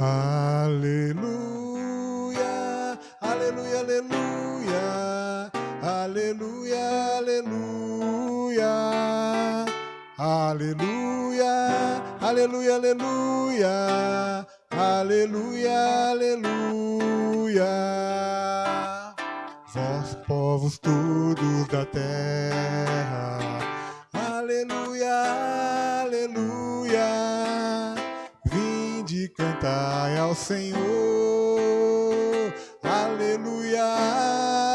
Aleluia, aleluia, aleluia, aleluia, aleluia, aleluia, aleluia, aleluia, aleluia, aleluia. Vós, povos todos da terra, aleluia, aleluia. Cantai ao Senhor, aleluia,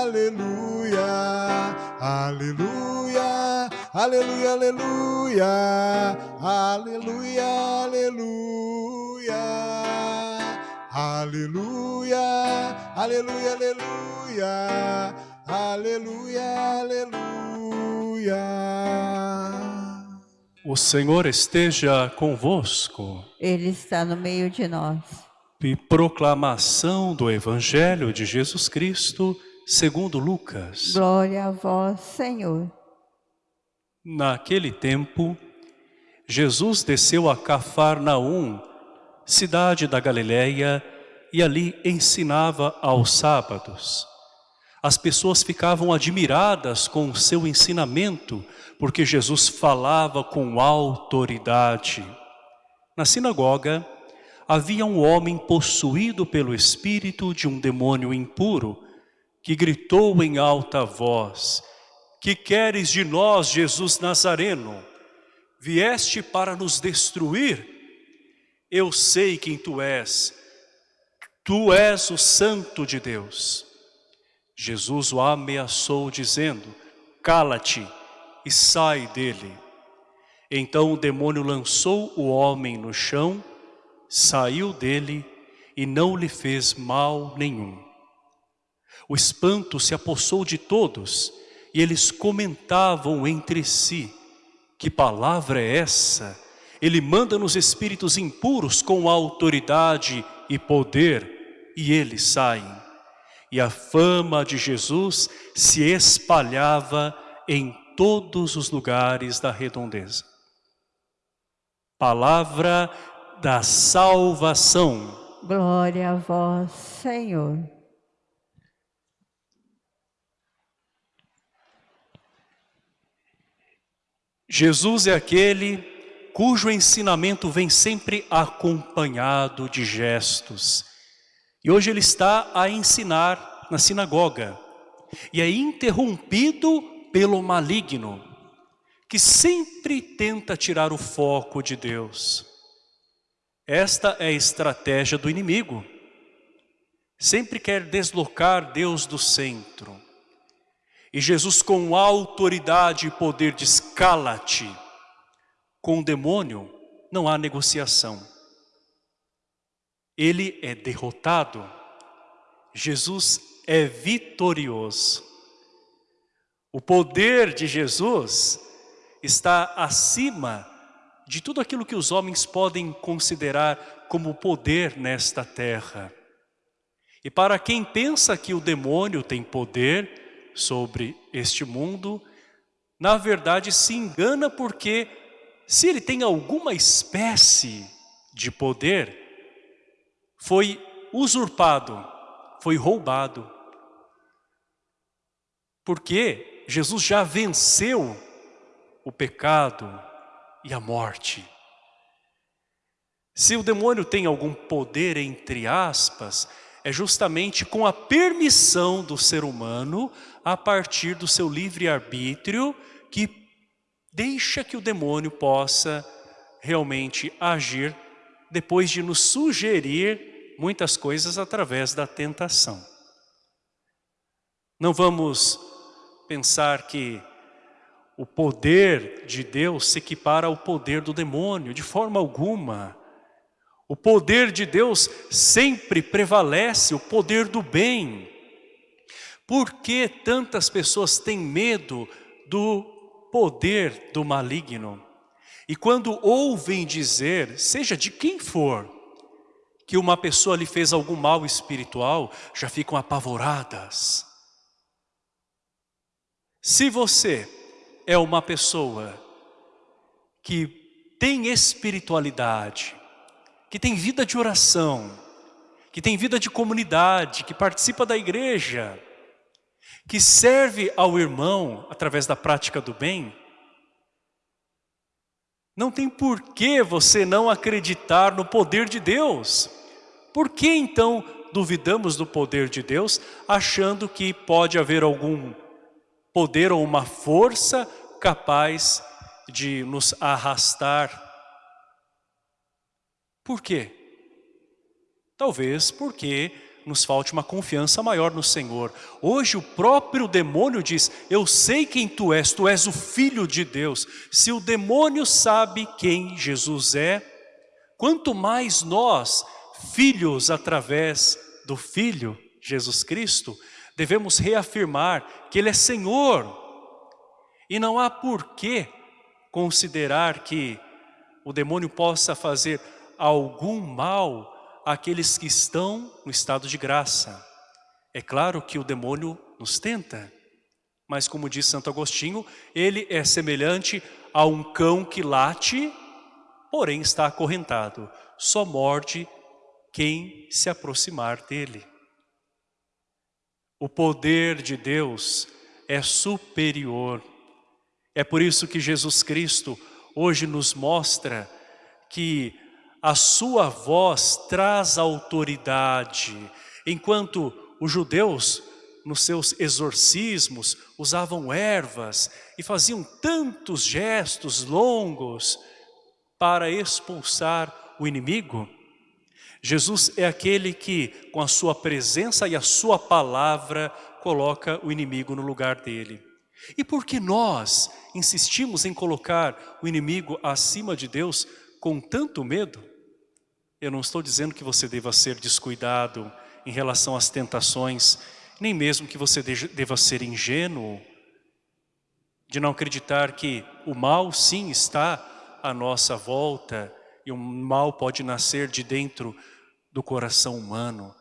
aleluia, aleluia, aleluia, aleluia, aleluia, aleluia, aleluia, aleluia, aleluia, aleluia, aleluia. O Senhor esteja convosco. Ele está no meio de nós. E proclamação do Evangelho de Jesus Cristo, segundo Lucas. Glória a vós, Senhor. Naquele tempo, Jesus desceu a Cafarnaum, cidade da Galiléia, e ali ensinava aos sábados. As pessoas ficavam admiradas com o seu ensinamento, porque Jesus falava com autoridade. Na sinagoga, havia um homem possuído pelo espírito de um demônio impuro, que gritou em alta voz, que queres de nós, Jesus Nazareno? Vieste para nos destruir? Eu sei quem tu és, tu és o santo de Deus. Jesus o ameaçou dizendo, cala-te, e sai dele. Então o demônio lançou o homem no chão, saiu dele e não lhe fez mal nenhum. O espanto se apossou de todos e eles comentavam entre si, que palavra é essa? Ele manda nos espíritos impuros com autoridade e poder e eles saem. E a fama de Jesus se espalhava em todos os lugares da redondeza. Palavra da salvação. Glória a vós, Senhor. Jesus é aquele cujo ensinamento vem sempre acompanhado de gestos. E hoje ele está a ensinar na sinagoga. E é interrompido pelo maligno, que sempre tenta tirar o foco de Deus. Esta é a estratégia do inimigo. Sempre quer deslocar Deus do centro. E Jesus com autoridade e poder diz, cala-te. Com o demônio não há negociação. Ele é derrotado. Jesus é vitorioso. O poder de Jesus está acima de tudo aquilo que os homens podem considerar como poder nesta terra. E para quem pensa que o demônio tem poder sobre este mundo, na verdade se engana porque se ele tem alguma espécie de poder, foi usurpado, foi roubado. Porque Jesus já venceu o pecado e a morte. Se o demônio tem algum poder, entre aspas, é justamente com a permissão do ser humano, a partir do seu livre-arbítrio, que deixa que o demônio possa realmente agir depois de nos sugerir muitas coisas através da tentação. Não vamos pensar que o poder de Deus se equipara ao poder do demônio, de forma alguma. O poder de Deus sempre prevalece, o poder do bem. Por que tantas pessoas têm medo do poder do maligno? E quando ouvem dizer, seja de quem for, que uma pessoa lhe fez algum mal espiritual, já ficam apavoradas. Se você é uma pessoa que tem espiritualidade, que tem vida de oração, que tem vida de comunidade, que participa da igreja, que serve ao irmão através da prática do bem, não tem por que você não acreditar no poder de Deus. Por que então duvidamos do poder de Deus, achando que pode haver algum poder ou uma força capaz de nos arrastar? Por quê? Talvez porque nos falte uma confiança maior no Senhor. Hoje o próprio demônio diz, eu sei quem tu és, tu és o Filho de Deus. Se o demônio sabe quem Jesus é, quanto mais nós, filhos através do Filho, Jesus Cristo, devemos reafirmar que Ele é Senhor. E não há por que considerar que o demônio possa fazer algum mal aqueles que estão no estado de graça. É claro que o demônio nos tenta, mas como diz Santo Agostinho, ele é semelhante a um cão que late, porém está acorrentado. Só morde quem se aproximar dele. O poder de Deus é superior. É por isso que Jesus Cristo hoje nos mostra que a sua voz traz autoridade, enquanto os judeus, nos seus exorcismos, usavam ervas e faziam tantos gestos longos para expulsar o inimigo. Jesus é aquele que, com a sua presença e a sua palavra, coloca o inimigo no lugar dele. E por que nós insistimos em colocar o inimigo acima de Deus com tanto medo? Eu não estou dizendo que você deva ser descuidado em relação às tentações, nem mesmo que você deva ser ingênuo, de não acreditar que o mal sim está à nossa volta e o mal pode nascer de dentro do coração humano.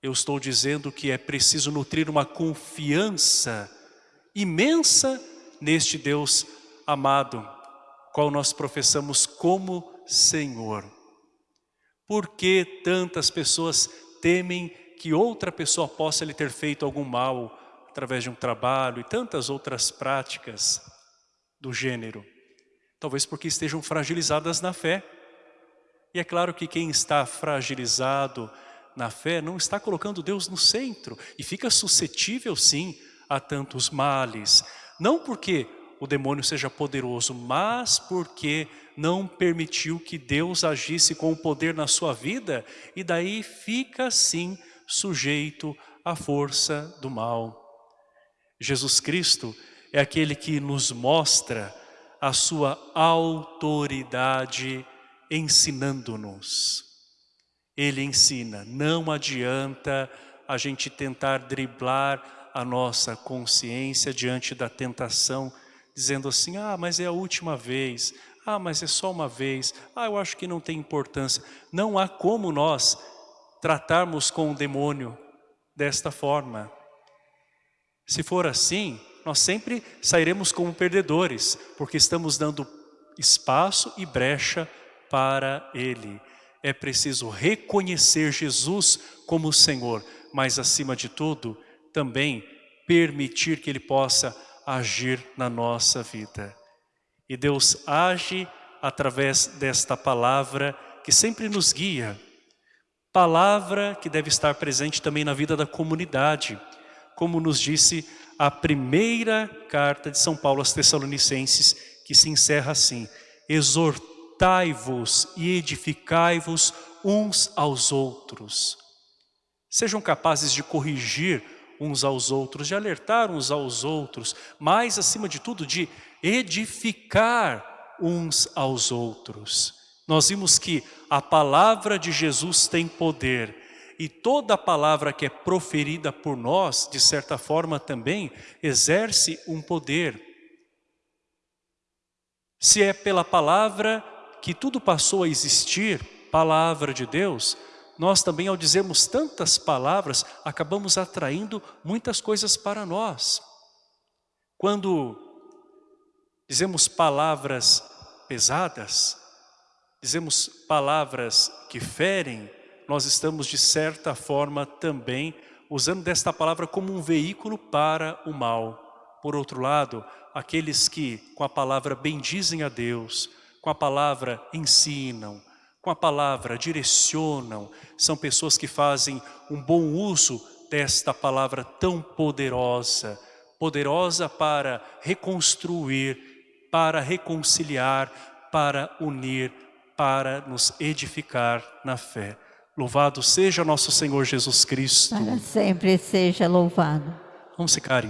Eu estou dizendo que é preciso nutrir uma confiança imensa neste Deus amado, qual nós professamos como Senhor. Por que tantas pessoas temem que outra pessoa possa lhe ter feito algum mal através de um trabalho e tantas outras práticas do gênero? Talvez porque estejam fragilizadas na fé. E é claro que quem está fragilizado na fé não está colocando Deus no centro e fica suscetível sim a tantos males. Não porque o demônio seja poderoso, mas porque não permitiu que Deus agisse com o poder na sua vida e daí fica assim sujeito à força do mal. Jesus Cristo é aquele que nos mostra a sua autoridade ensinando-nos. Ele ensina, não adianta a gente tentar driblar a nossa consciência diante da tentação, dizendo assim, ah, mas é a última vez, ah, mas é só uma vez. Ah, eu acho que não tem importância. Não há como nós tratarmos com o demônio desta forma. Se for assim, nós sempre sairemos como perdedores, porque estamos dando espaço e brecha para Ele. É preciso reconhecer Jesus como Senhor, mas acima de tudo, também permitir que Ele possa agir na nossa vida. E Deus age através desta palavra que sempre nos guia. Palavra que deve estar presente também na vida da comunidade. Como nos disse a primeira carta de São Paulo aos Tessalonicenses, que se encerra assim. Exortai-vos e edificai-vos uns aos outros. Sejam capazes de corrigir uns aos outros, de alertar uns aos outros, mas acima de tudo de edificar uns aos outros. Nós vimos que a palavra de Jesus tem poder e toda palavra que é proferida por nós, de certa forma também, exerce um poder. Se é pela palavra que tudo passou a existir, palavra de Deus, nós também ao dizermos tantas palavras, acabamos atraindo muitas coisas para nós. Quando dizemos palavras pesadas, dizemos palavras que ferem, nós estamos de certa forma também usando desta palavra como um veículo para o mal. Por outro lado, aqueles que com a palavra bendizem a Deus, com a palavra ensinam, com a palavra direcionam, são pessoas que fazem um bom uso desta palavra tão poderosa, poderosa para reconstruir, para reconciliar, para unir, para nos edificar na fé. Louvado seja nosso Senhor Jesus Cristo. Para sempre seja louvado. Vamos ficar em